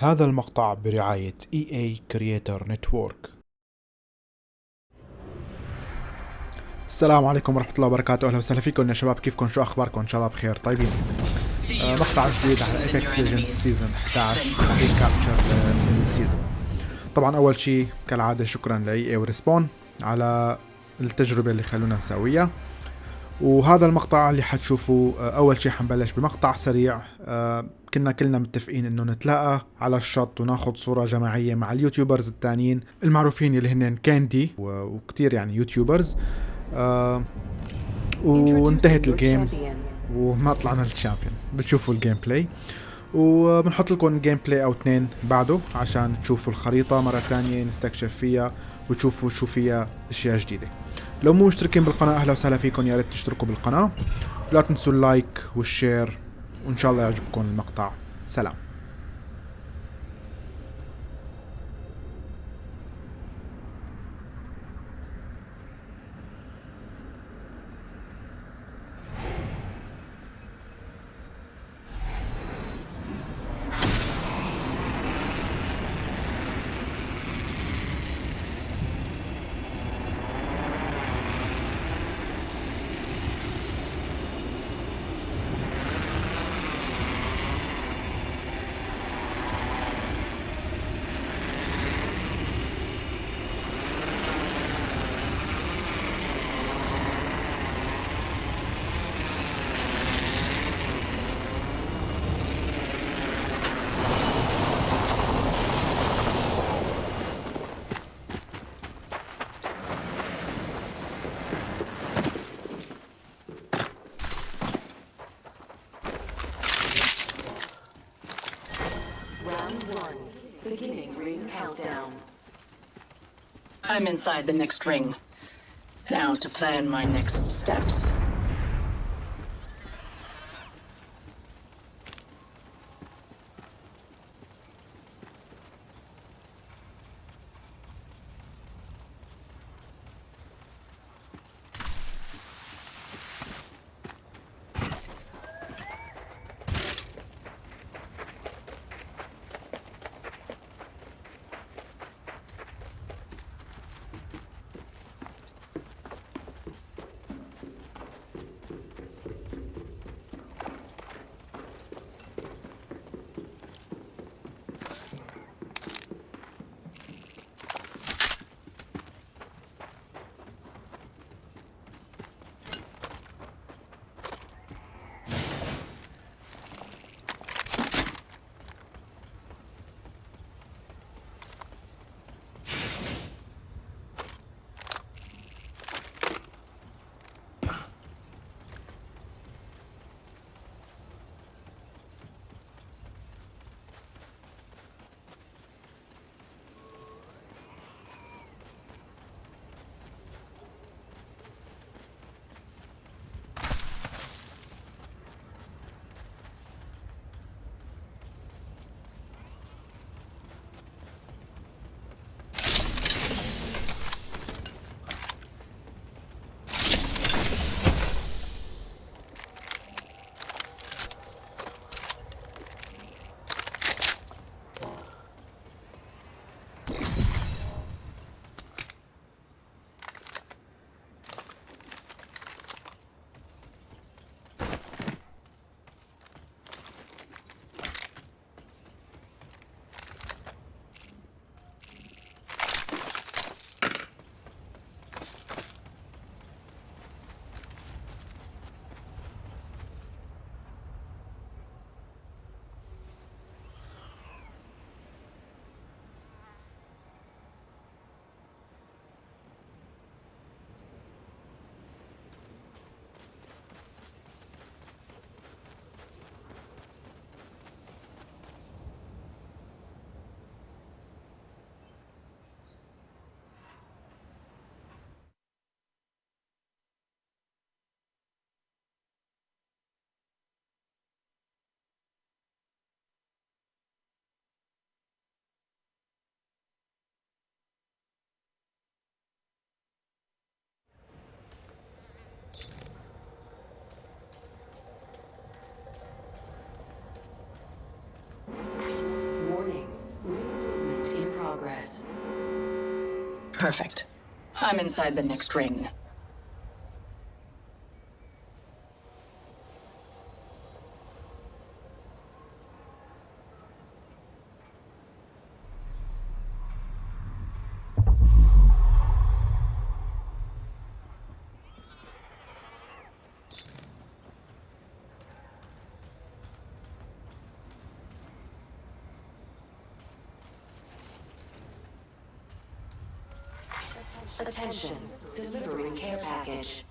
هذا المقطع برعاية EA Creator Network. السلام عليكم ورحمة الله وبركاته. أهلا وسهلا فيكم. يا شباب كيفكم؟ شو أخباركم؟ إن شاء الله بخير. طيبين. آه مقطع جديد على ايبكس ليجند سيزون 11 ريكابتشر السيزون. طبعا أول شيء كالعادة شكرا ل EA وريسبون على التجربة اللي خلونا نسويها. وهذا المقطع اللي حتشوفوا آه، أول شيء حنبلش بمقطع سريع آه، كنا كلنا متفقين إنه نتلاقى على الشط وناخذ صورة جماعية مع اليوتيوبرز الثانيين المعروفين اللي هن كاندي وكتير يعني يوتيوبرز. آه، وانتهت الجيم وما طلعنا الشامبيون بتشوفوا الجيم بلاي وبنحط لكم جيم بلاي أو اثنين بعده عشان تشوفوا الخريطة مرة ثانية نستكشف فيها وتشوفوا شو فيها أشياء جديدة. لو مو مشتركين بالقناة أهلا وسهلا فيكم. يا ريت تشتركوا بالقناة. لا تنسوا اللايك والشير وإن شاء الله يعجبكم المقطع. سلام. I'm inside the next ring. Now to plan my next steps. Perfect. I'm inside the next ring. Attention. Delivering care package.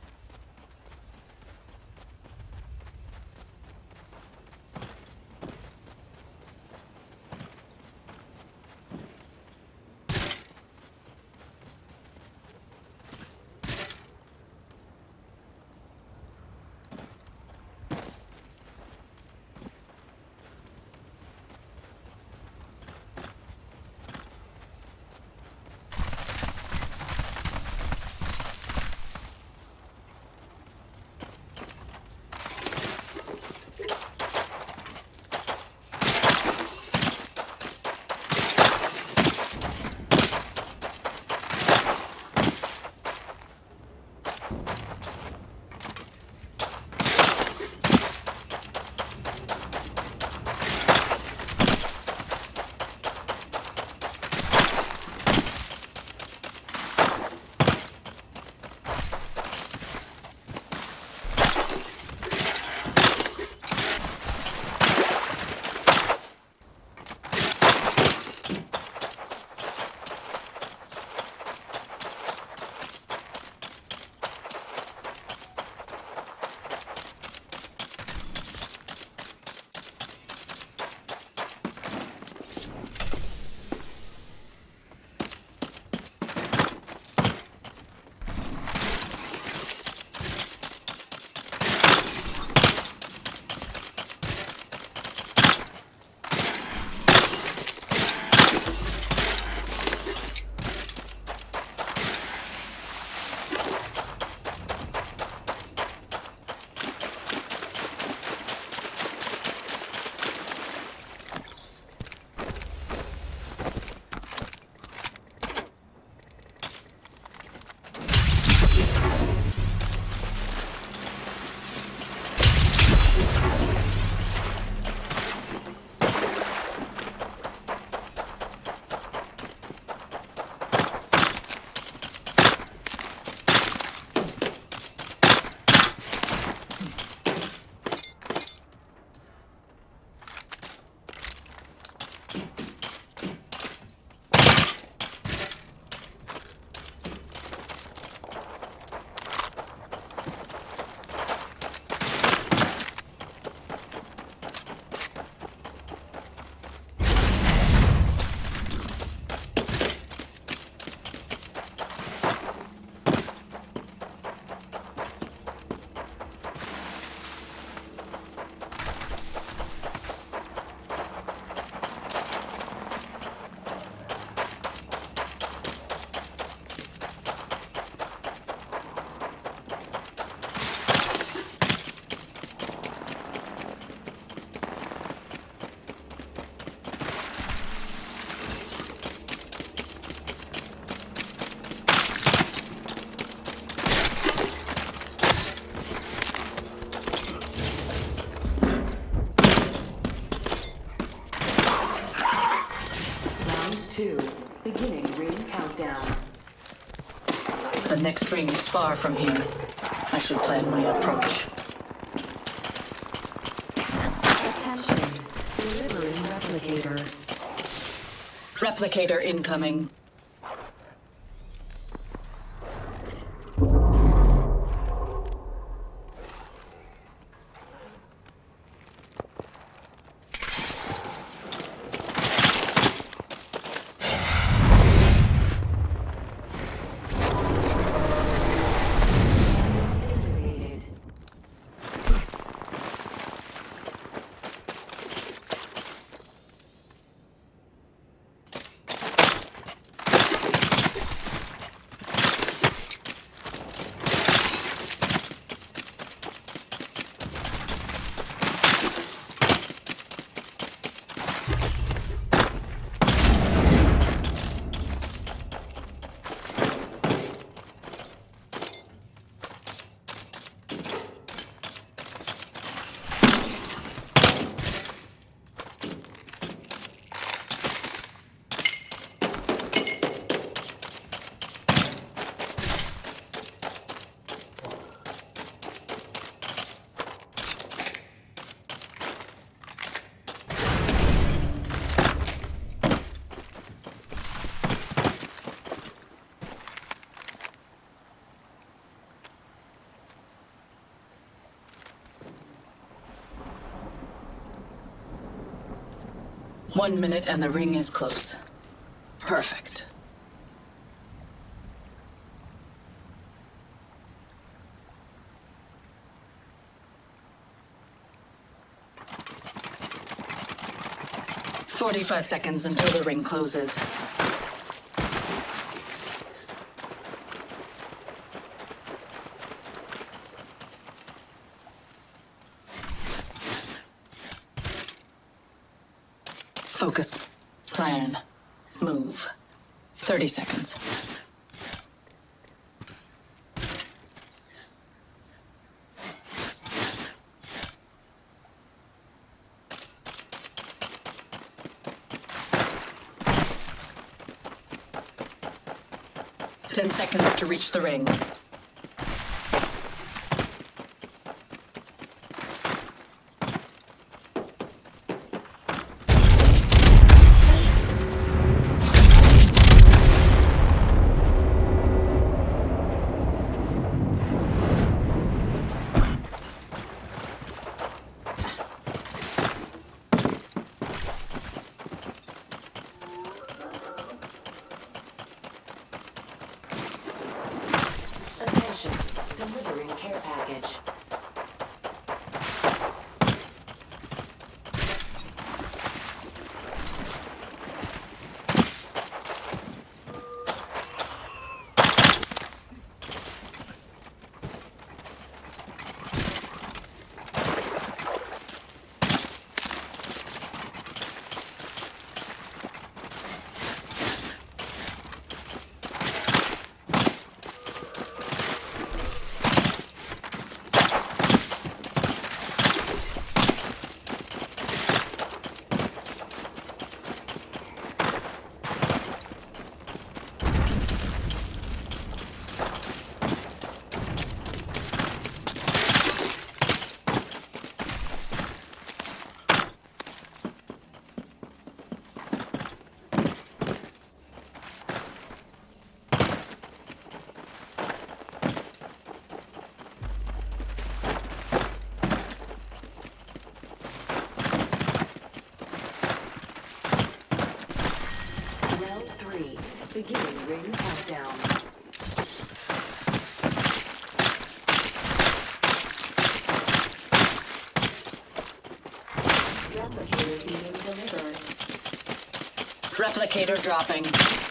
The next ring is far from here. I should plan my approach. Attention. Delivering replicator. Replicator incoming. One minute and the ring is close. Perfect. Forty-five seconds until the ring closes. Move. 30 seconds. Ten seconds to reach the ring. Attention. Delivering care package. Round three. Replicator being delivered. Replicator dropping.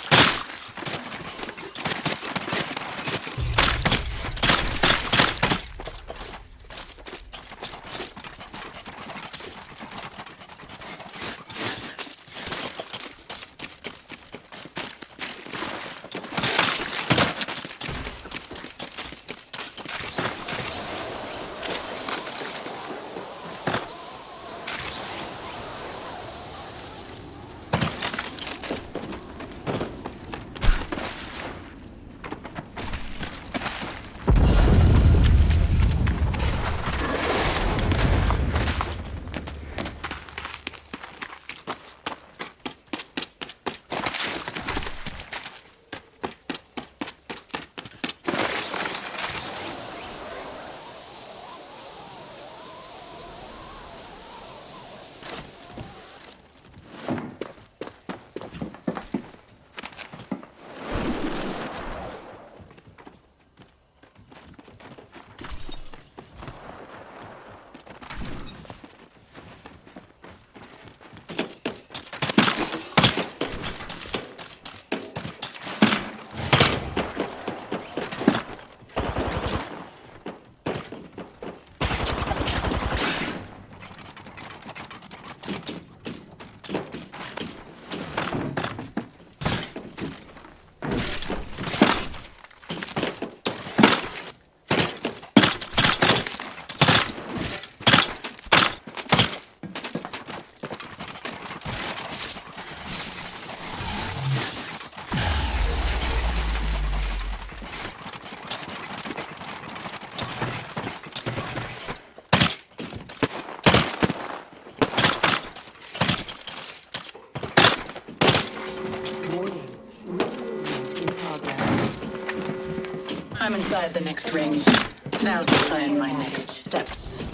Inside the next ring. Now to plan my next steps.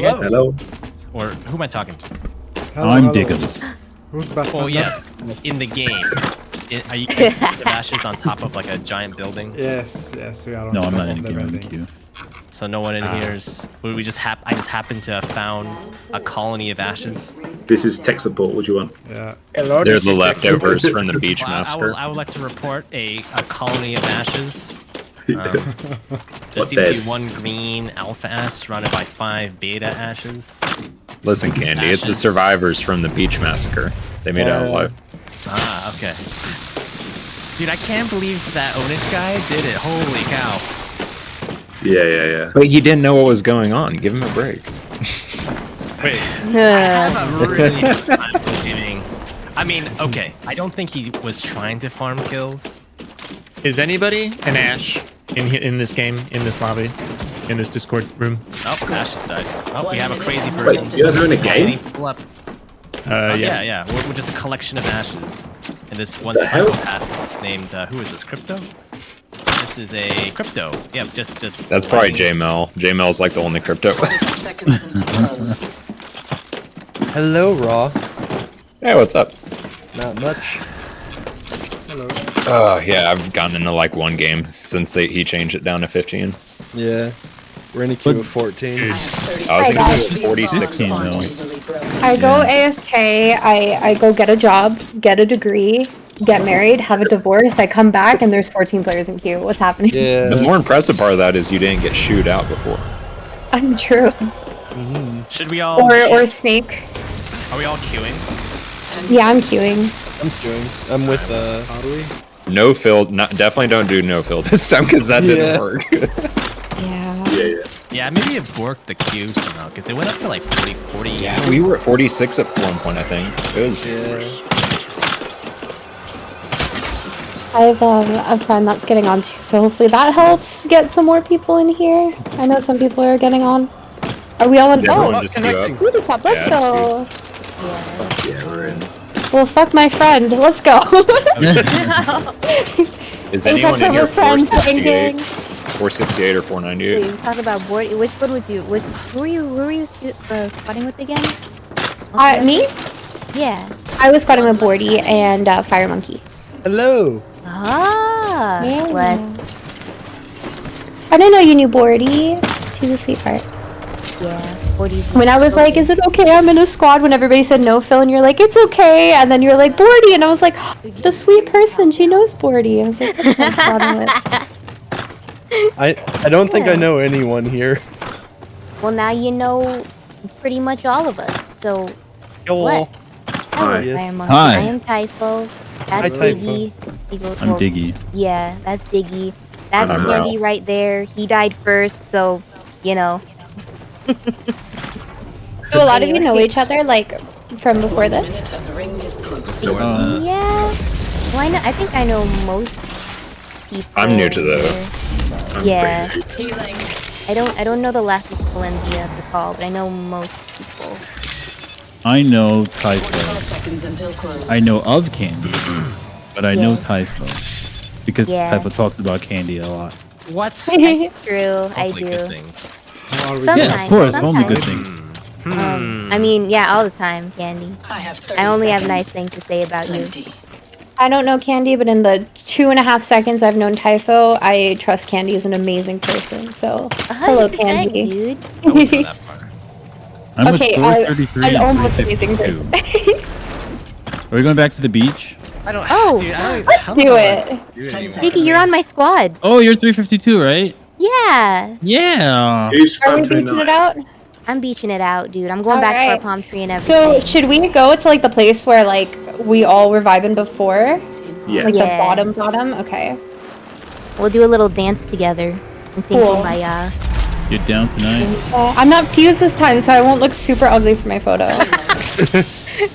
You guys? Hello. Or who am I talking to? Hello, I'm hello. Diggums. Who's Beth? Well, yeah, in the game. I are you guys the ashes on top of like a giant building? Yes, yes, we are. on No, I'm not in the the game. I'm in queue. So no one in Ah. here is. We we just hap. I just happened to have found a colony of ashes. This is tech support. What do you want? Yeah. They're the leftovers from the beach Well, I, I, massacre. would, I would like to report a, a colony of ashes. Um, there seems to be one green alpha ash surrounded by five beta ashes. Listen, Candy, it's the survivors from the beach massacre. They made it out Uh, alive. Ah, okay. Dude, I can't believe that Onish guy did it. Holy cow. Yeah, yeah, yeah. But he didn't know what was going on. Give him a break. Wait, I have a really hard time believing. I mean, okay, I don't think he was trying to farm kills. Is anybody an Ash in in this game, in this lobby, in this Discord room? Oh, Ash just died. Oh, we have a crazy person. Wait, you guys are in a game? Pull up. Uh, Uh, yeah. yeah, yeah. We're, we're just a collection of ashes. And this one The hell? psychopath named, uh, who is this, Crypto? This is a Crypto. Yeah, just, just. That's probably lighting- JML. JML's like the only crypto. seconds until close. Hello, Raw. hey, what's up? Not much. Hello. Oh, yeah, I've gotten into like one game since they, he changed it down to 15. Yeah. We're in a queue of 14. I I was seconds. thinking guys. it 46 These though. bonds aren't easily broken. I go AFK, I, I go get a job, get a degree, get married, have a divorce, I come back, and there's 14 players in queue. What's happening? Yeah. The more impressive part of that is you didn't get shooed out before. Untrue. Should we all. Or, or Snake. Are we all queuing? Yeah, I'm queuing. I'm queuing. I'm with, uh... Are we? No fill, not, definitely don't do no fill this time because that Yeah. didn't work. Yeah. Yeah, yeah. Yeah, maybe it worked the queue somehow, because it went up to like 40, 40. yeah, we were at 46 at one point, I think. It was. Yeah. I have um, a friend that's getting on too, so hopefully that helps get some more people in here. I know some people are getting on. Are we all in? Yeah, oh, everyone just queue up. Booty let's Yeah, go. Yeah, we're in. Well, fuck my friend. Let's go. Is anyone in over here friends 468, thinking. 468 or 498? Wait, talk about board. Which one was you? Which who were you? Who were you uh, squatting with again? Uh, me? Yeah. I was squatting with Bordy and uh, Fire Monkey. Hello. Ah. Yeah. Bless. I didn't know you knew Bordy. She's a sweetheart. Yeah. Forty. When I was like, "Is it okay? I'm in a squad." When everybody said no, fill, and you're like, "It's okay," and then you're like, "Bordy," and I was like, "The sweet person, she knows Bordy." I was like, I'm squatting with." I I don't think I know anyone here. Well, now you know pretty much all of us. So Yo. bless. Hello, Hi. Yes. Fire Monkey. Hi. I am Typho. That's Hi, Diggy. Diggy- I'm Diggy. Yeah, that's Diggy. That's I'm Candy right there. He died first, so you know. Do a lot of you know each other, like from before this? minute and the ring is close. Uh, Yeah. Well, I know. I think I know most people. I'm new to the- I'm Yeah. pretty new. Healing. I don't. I don't know the last people in the, uh, the call, but I know most people. I know 45 Typho. seconds until close. I know of Candy, but I know Yeah. Typho because Yeah. Typho talks about Candy a lot. What? True, I Hopefully do. Good things. How are we? Some- Yeah, of Sometimes, course, only good sometimes. things. Um, I mean, yeah, all the time, Candy. I have 30 I only have nice things to say about you. I don't know Candy, but in the two and a half seconds I've known Typho, I trust Candy is an amazing person. So, hello, hundred Candy. dude. I wouldn't go that far. I'm Okay, with 433 An almost amazing person. Are we going back to the beach? I don't. Oh, dude, I don't, Let's how do I it. do it Ten anymore. seconds. Diggy, you're on my squad. Oh, you're 352, right? Yeah, Yeah. Who's Are we fun beating it out? I'm beaching it out, dude. I'm going back to our palm tree and everything. So, should we go to like the place where like we all were vibing before? Yeah. Like the bottom bottom? Okay. we'll do a little dance together and sing Cool. Kumbaya. You're down tonight. Uh, I'm not fused this time, so I won't look super ugly for my photo.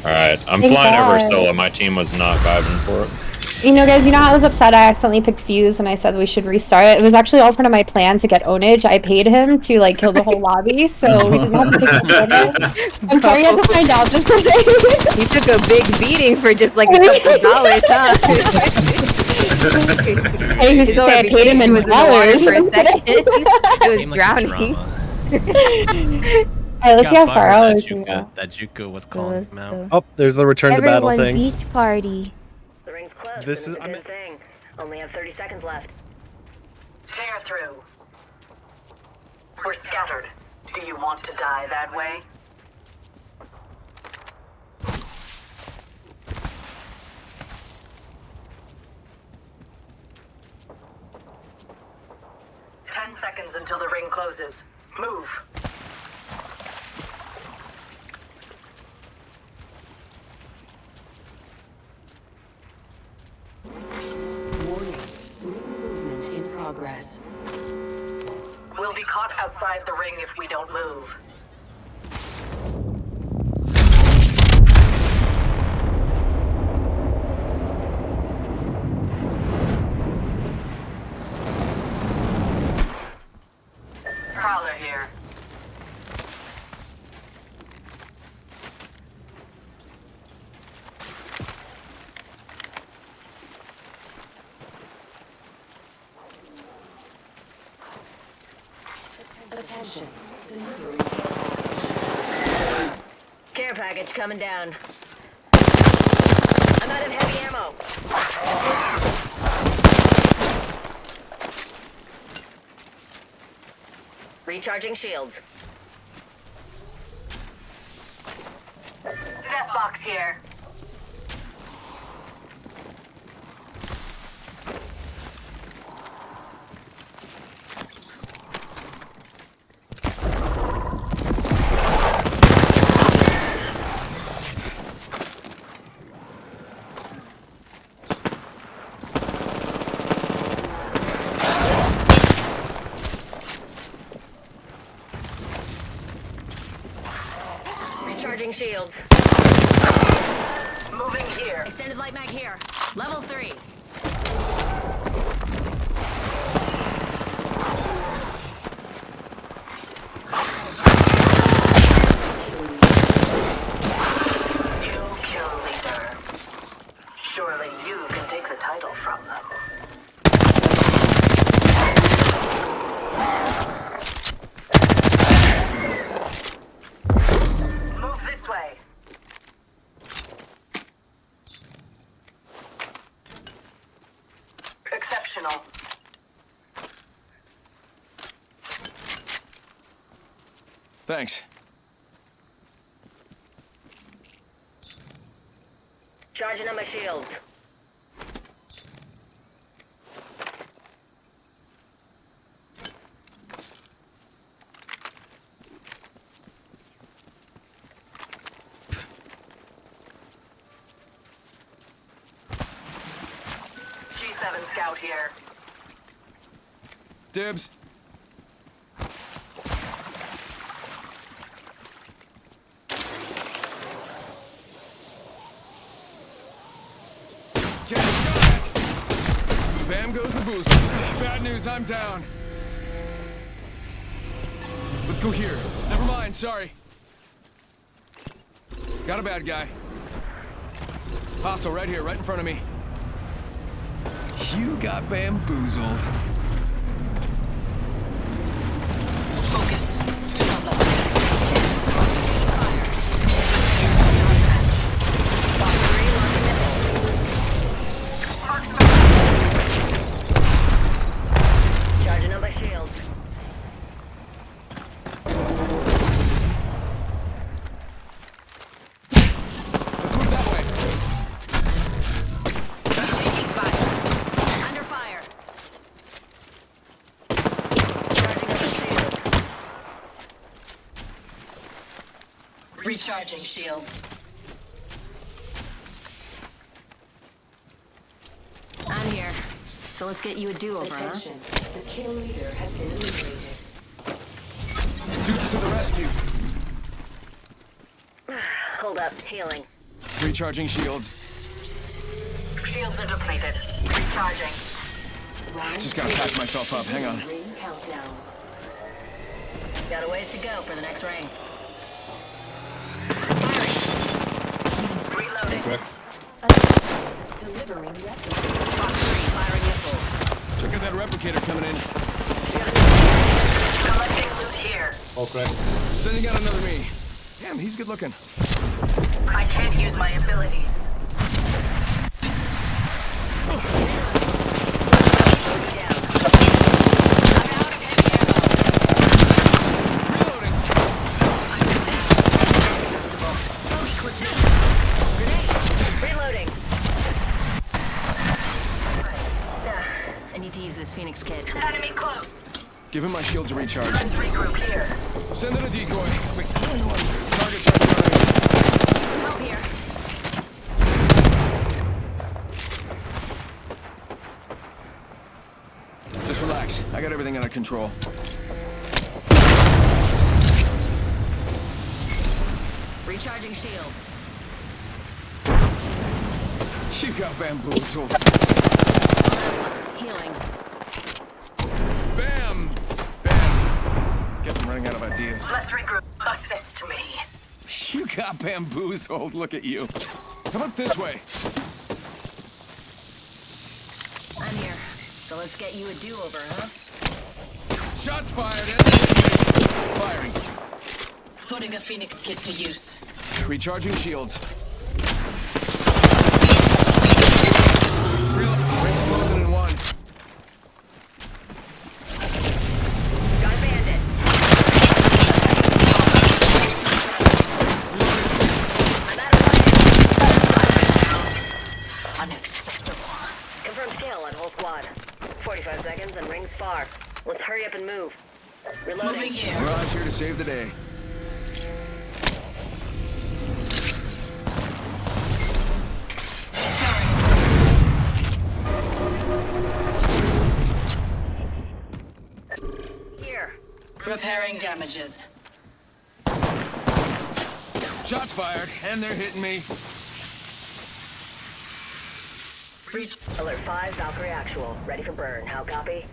Alright, I'm Thank flying over solo. My team was not vibing for it. You know, guys, you know how I was upset I accidentally picked Fuse and I said we should restart it? It was actually all part of my plan to get Onage. I paid him to, like, kill the whole lobby, so we didn't have to pick the. I'm sorry you had to find out this today. You took a big beating for just like a couple of dollars, huh? hey, who's His to say I paid him in was in the water dollars? for a second. it was Game like drowning. drama. Alright, let's see how far that out we can Juka- That Juku was calling him out. Oh, there's the return to battle Everyone, thing. beach party. The ring's close. This is- it's a I'm- thing. Only have 30 seconds left. Tear through. We're scattered. Do you want to die that way? Ten seconds until the ring closes. Move. Progress. We'll be caught outside the ring if we don't move. Prowler here. Attention. Delivering Care package coming down. I'm out of heavy ammo. Recharging shields. Death box here. Recharging shields. Moving here. Extended light mag here. Level three. New kill leader. Surely you can take the title from them. Move this way. Exceptional. Thanks. Charging on my shields. G7 scout here. Dibs. Get shot! Bam goes the boost. Bad I'm down. Let's go here. Never mind, sorry. Got a bad guy. Hostile right here, right in front of me. You got bamboozled. Recharging shields. I'm here. So let's get you a do-over, huh? The kill leader has been eliminated. Dukes to the rescue. Hold up. Healing. Recharging shields. Shields are depleted. Recharging. Round Just gotta pack myself up. Hang on. ring countdown. Got a ways to go for the next ring. Reloading. Delivering replicator. Fox 3 firing missiles. Check out that replicator coming in. Collecting loot here. Okay. Sending out another me. Damn, he's good looking. I can't use my abilities. Give him my shields to recharge. Regroup here. Send in a decoy. Wait, target target. Help here. Just relax. I got everything under control. Recharging shields. You got bamboozled. Healing. Bamboozled. Look at you. Come up this way? I'm here. So let's get you a do-over, huh? Shots fired. Firing. Putting a Phoenix kit to use. Recharging shields. Real rings closing in one. Got a bandit. Unacceptable. Confirmed kill on whole squad. 45 seconds and rings far. Let's hurry up and move. Reloading. Moving here. Mirage here to save the day. Here. Repairing damages. Shots fired, and they're hitting me. Reach. Alert 5, Valkyrie actual. Ready for burn. How copy?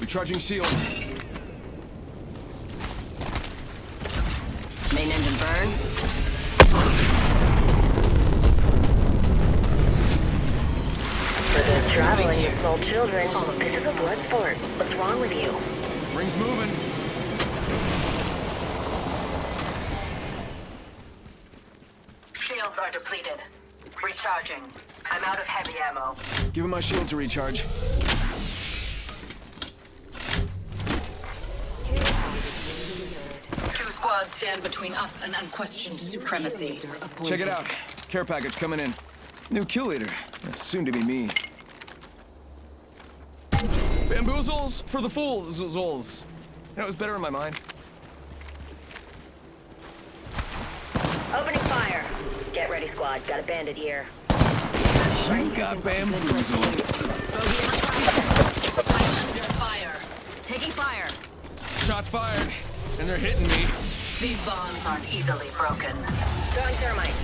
Recharging shields. Main engine burn. For those traveling with small children, this is a blood sport. What's wrong with you? Rings moving. Shields are depleted. Recharging. I'm out of heavy ammo. Give him my shield to recharge. Two squads stand between us and unquestioned supremacy. Check it out. Care package coming in. New kill leader. That's soon to be me. Bamboozles for the fools. It was better in my mind. Opening fire. Get ready, squad. Got a bandit here. You got bamboozled. Fire. Taking fire. Shots fired, and they're hitting me. These bonds aren't easily broken. Throwing thermite.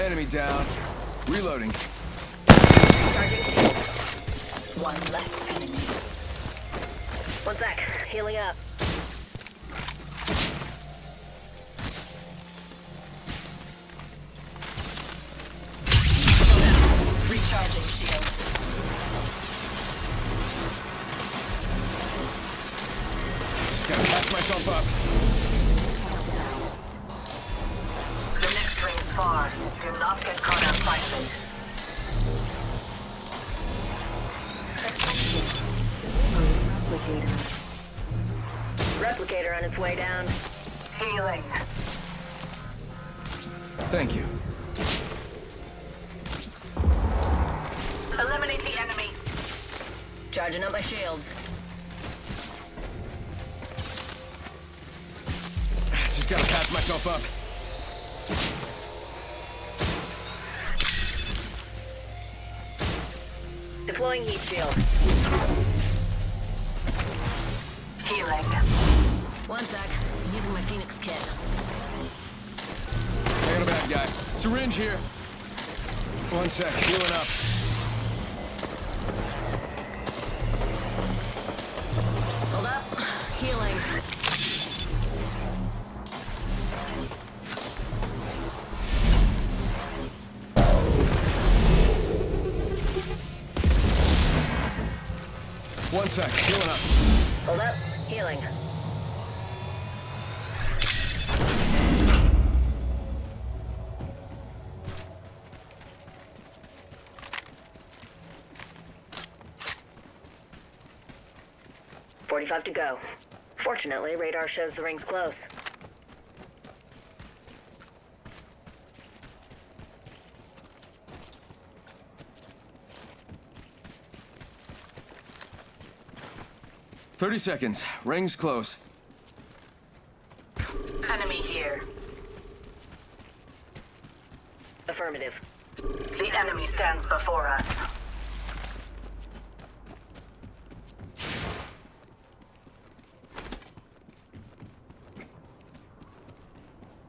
Enemy down. Reloading. One less enemy. One sec. Healing up. Recharging shields. Charging up my shields. Just gotta patch myself up. Deploying heat shield. Healing. One sec. I'm using my Phoenix kit. I got a bad guy. Syringe here. One sec. Healing up. Sec. Healing up. Hold up. Healing. Forty-five to go. Fortunately, radar shows the ring's close. Thirty seconds. Ring's close. Enemy here. Affirmative. The enemy stands before us.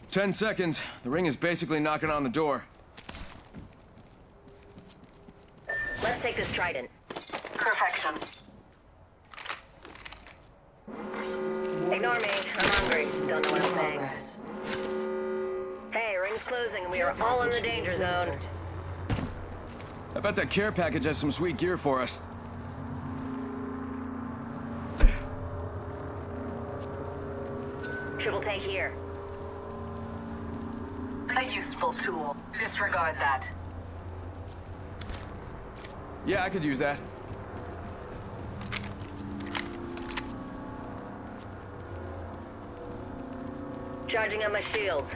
Ten seconds. The ring is basically knocking on the door. Let's take this trident. Perfection. I bet that care package has some sweet gear for us. Triple take here. A useful tool. Disregard that. Yeah, I could use that. Charging on my shields.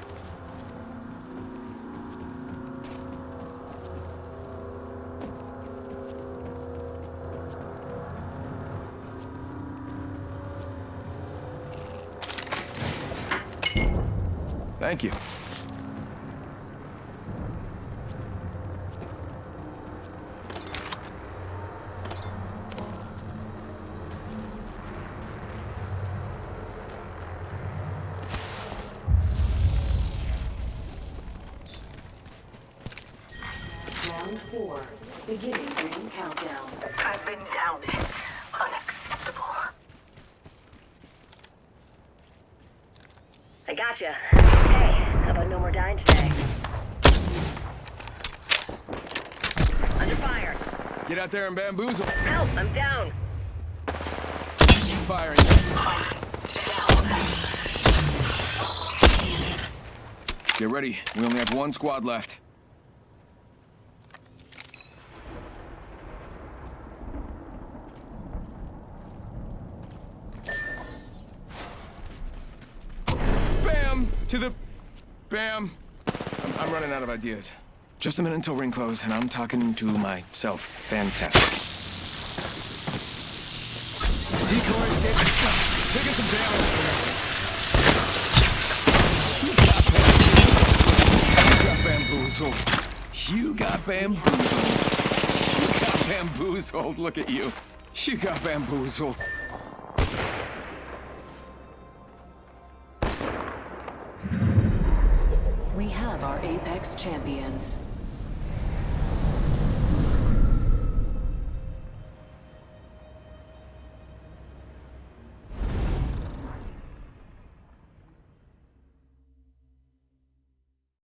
Thank you. Round four. Beginning ring countdown. I've been downed. Unacceptable. I gotcha. Hey, how about no more dying today? Under fire. Get out there and bamboozle. Help, I'm down. Firing. Get ready. We only have one squad left. Bam! To the... Bam! I'm, I'm running out of ideas. Just a minute until ring close, and I'm talking to myself. Fantastic. Decoy escape. Taking some damage. You got bamboozled. You got bamboozled. You got bamboozled. Look at you. You got bamboozled. We have our Apex champions.